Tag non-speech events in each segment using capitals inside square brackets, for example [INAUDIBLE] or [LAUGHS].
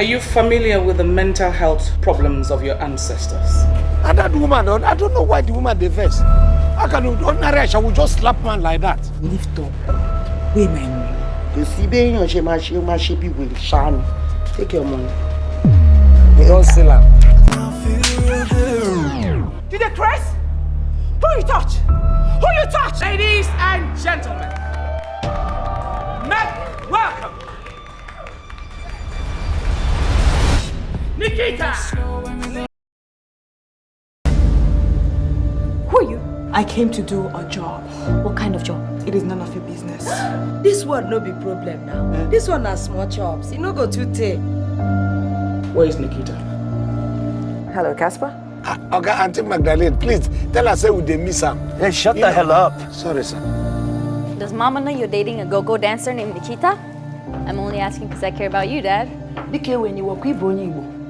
Are you familiar with the mental health problems of your ancestors? And that woman, I don't know why the woman dey vex. How can ordinary Aisha will just slap man like that? Lift up. Wait, man. kò sí béèyàn ṣe máa ṣe ó máa ṣe bí wèrè take your money. They don't sell am. Did they press? Who you touch? Who you touch? Ladies and gentlemen, make welcome Nikita! Who are you? I came to do a job. What kind of job? It is none of your business. [GASPS] This one no be problem now. This one na small chops. E no go too take. Where is Nikita? Hello, Casper. Ah, Oga Auntie Magdalene, please tell her say we dey miss am. Hey, shut You the know- hell up. Sorry, sir. Does Mama know you're dating a go-go dancer named Nikita? I'm only asking because I care about you, Dad.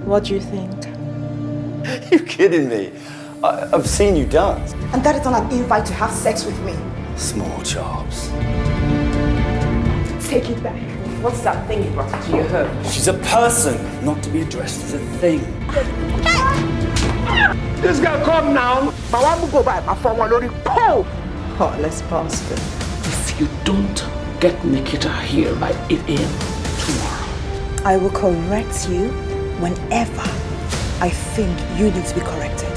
What do you think? [LAUGHS] you kidding me? I, I've seen you dance. And that is not an invite to have sex with me. Small chops. Take it back. What's that thing you brought into your home? She's a person, not to be addressed as a thing. This girl come now. màá wá mú kó báyìí máa fọ́ wọn lórí pọ́ọ̀. Oh, let's pause this. If you don't get Nikita here by 8 a.m. tomorrow, I will correct you whenever I think you need to be corrected.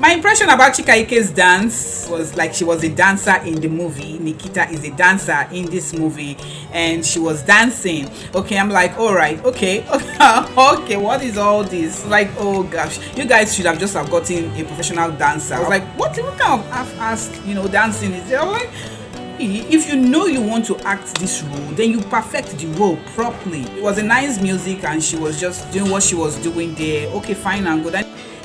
My impression about Chika Ike's dance was like she was a dancer in the movie. Nikita is a dancer in this movie, and she was dancing. Okay, I'm like, all right, okay, [LAUGHS] okay, what is all this? Like, oh gosh, you guys should have just have gotten a professional dancer. I was like, what, what kind of half-assed, you know, dancing is there? I'm like, if you know you want to act this role then you perfect the role properly. It was a nice music and she was just doing what she was doing there. Okay fine and good.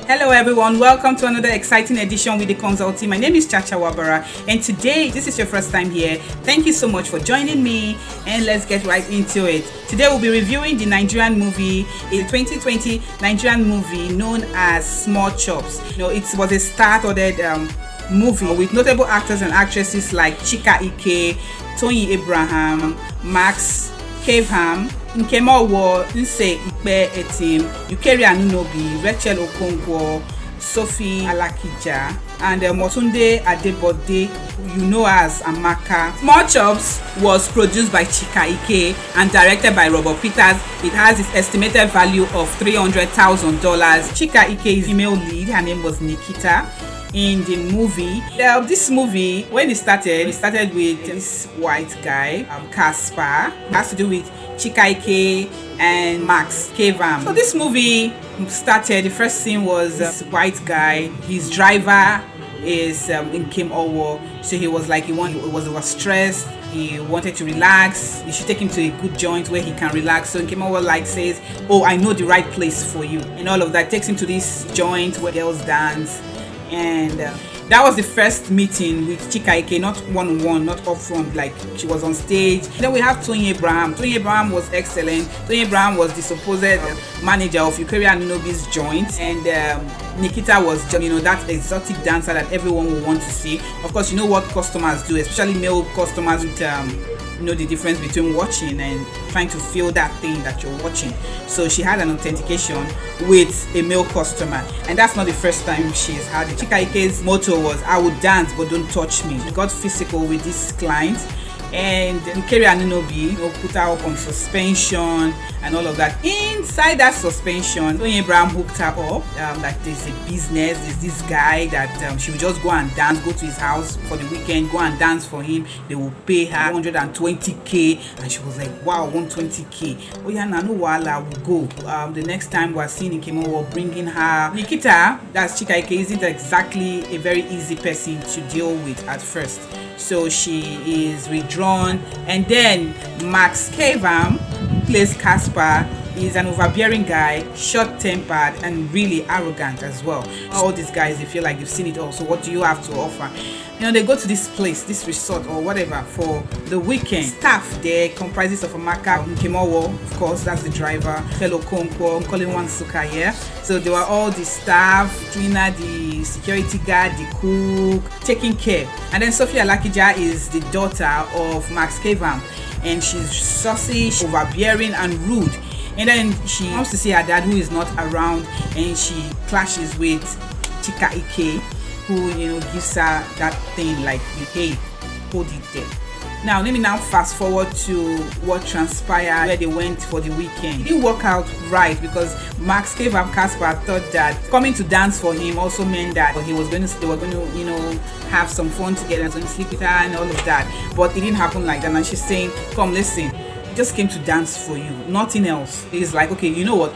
Hello everyone. Welcome to another exciting edition with the consult team my name is chacha wabara and today this is your first time here. Thank you so much for joining me and let's get right into it. Today we'll be reviewing the nigerian movie a 2020 nigerian movie known as small chops. You know it was a star-studded um, movie with notable actors and actresses like Chika Ike, Tony Abraham, Max Caveham, Nkemowo, Nse Ikpe Etim, Yukeri Anunobi, Rachel Okonkwo, Sophie Alakija, and uh, Motunde Adebode, you know as Amaka. Small Chops was produced by Chika Ike and directed by Robert Peters. It has its estimated value of $300,000. Chika Ike is female lead. Her name was Nikita in the movie. Uh, this movie, when it started, it started with this white guy, um, Caspar. It has to do with Chika Ike and Max Cavenham. So this movie started, the first scene was this white guy, his driver is um, Nkem Owoh. So he was like, he, want, he was, was stressed. He wanted to relax. You should take him to a good joint where he can relax. So Nkem Owoh like says, oh, I know the right place for you. And all of that takes him to this joint where girls dance and uh, that was the first meeting with Chika Ike, not one-on-one, not up front, like she was on stage. Then we have Tony Abraham. Tony Abraham was excellent. Tony Abraham was the supposed uh, manager of Eucharia Anunobi's joint, and um, Nikita was, you know, that exotic dancer that everyone would want to see. Of course, you know what customers do, especially male customers with um, know the difference between watching and trying to feel that thing that you're watching. So she had an authentication with a male customer and that's not the first time she's had it. Chika ike's motto was i would dance but don't touch me. She got physical with this client and Eucharia Anunobi you know, put her up on suspension and all of that. Inside that suspension, Tony Abraham hooked her up um, that there's a business, there's this guy that um, she would just go and dance, go to his house for the weekend, go and dance for him. They will pay her 120k and she was like, wow, 120k. Oh yeah, Nanu Wala will go. Um, the next time we're seeing Nkemo, we're bringing her. Nikita, that's Chika Ike, isn't exactly a very easy person to deal with at first so she is withdrawn and then max kavam plays caspar is an overbearing guy short-tempered and really arrogant as well. All these guys they feel like they've seen it all so what do you have to offer? You know they go to this place this resort or whatever for the weekend. Staff there comprises of amaka Nkem Owoh of course that's the driver fellow konkwo Nkoli Nwa Nsukka here so they were all the staff cleaner the security guard the cook taking care. And then Sophie Alakija is the daughter of max Cavenham and she's saucy, overbearing, and rude. And then she comes to see her dad who is not around, and she clashes with Chika Ike, who you know gives her that thing like, "Hey, hold it there." Now, let me now fast forward to what transpired where they went for the weekend. It didn't work out right because Max Cavenham Casper thought that coming to dance for him also meant that he was going to, they were going to, you know, have some fun together and sleep with her and all of that. But it didn't happen like that. And she's saying, come, listen, just came to dance for you, nothing else. He's like, okay, you know what?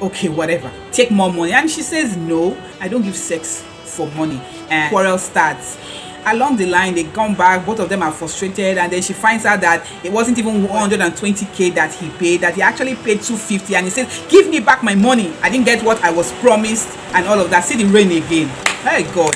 Okay, whatever. Take more money. And she says, no, I don't give sex for money. And quarrel starts along the line they come back both of them are frustrated and then she finds out that it wasn't even 120k that he paid that he actually paid 250 and he says give me back my money. I didn't get what i was promised and all of that. See the rain again. My god.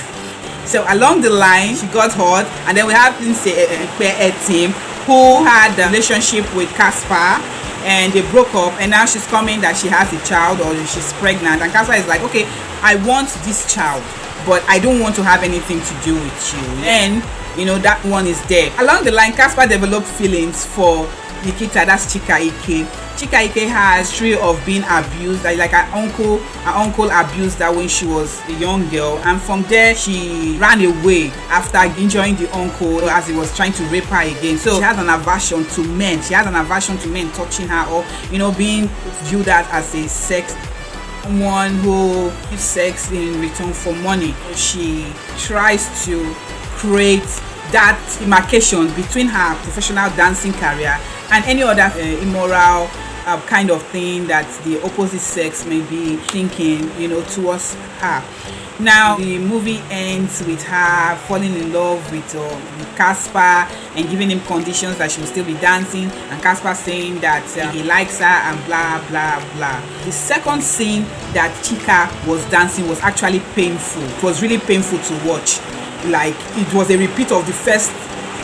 So along the line she got hurt and then we have this uh, team who had a relationship with Casper and they broke up and now she's coming that she has a child or she's pregnant and Casper is like okay I want this child but I don't want to have anything to do with you. And you know that one is there. Along the line, Casper developed feelings for Nikita, that's Chika Ike. Chika Ike has history of being abused, like, like her uncle, her uncle abused her when she was a young girl, and from there she ran away after injuring the uncle as he was trying to rape her again. So she has an aversion to men. She has an aversion to men touching her or you know being viewed as a sex someone who gives sex in return for money. She tries to create that demarcation between her professional dancing career and any other uh, immoral uh, kind of thing that the opposite sex may be thinking, you know, towards her. Now, the movie ends with her falling in love with uh, Casper and giving him conditions that she will still be dancing, and Casper saying that uh, he likes her and blah blah blah. The second scene that Chika was dancing was actually painful. It was really painful to watch. Like it was a repeat of the first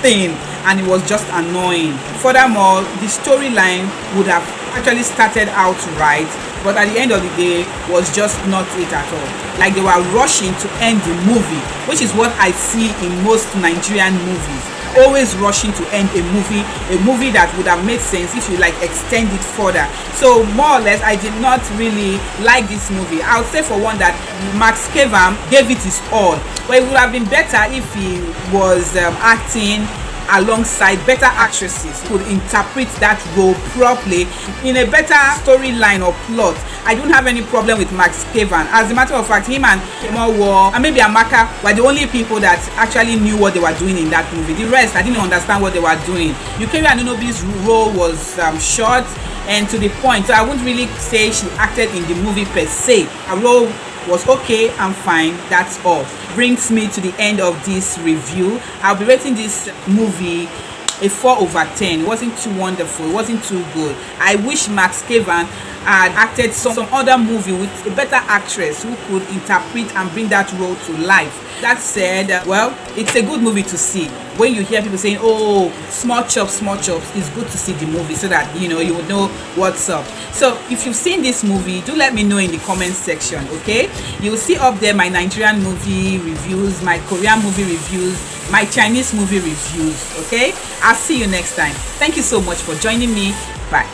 thing, and it was just annoying. Furthermore, the storyline would have actually started out right but at the end of the day was just not it at all. Like they were rushing to end the movie which is what i see in most nigerian movies. Always rushing to end a movie a movie that would have made sense if you like extend it further. So more or less i did not really like this movie. I would say for one that max kevam gave it his all. But it would have been better if he was um, acting alongside better actresses could interpret that role properly in a better storyline or plot. I don't have any problem with max Kevan. as a matter of fact him and War and maybe amaka were the only people that actually knew what they were doing in that movie. The rest i didn't understand what they were doing. Yukari Anunobi's role was um, short and to the point so i wouldn't really say she acted in the movie per se. Her role was okay and fine that's all. Brings me to the end of this review. I'll be rating this movie a 4 over 10 it wasn't too wonderful. It wasn't too good. I wish max Kevan had acted some, some other movie with a better actress who could interpret and bring that role to life. That said well it's a good movie to see when you hear people saying oh small chops small chops it's good to see the movie so that you know you would know what's up. So if you've seen this movie do let me know in the comment section okay? You'll see up there my nigerian movie reviews my korean movie reviews my chinese movie reviews okay? I'll see you next time. Thank you so much for joining me. Bye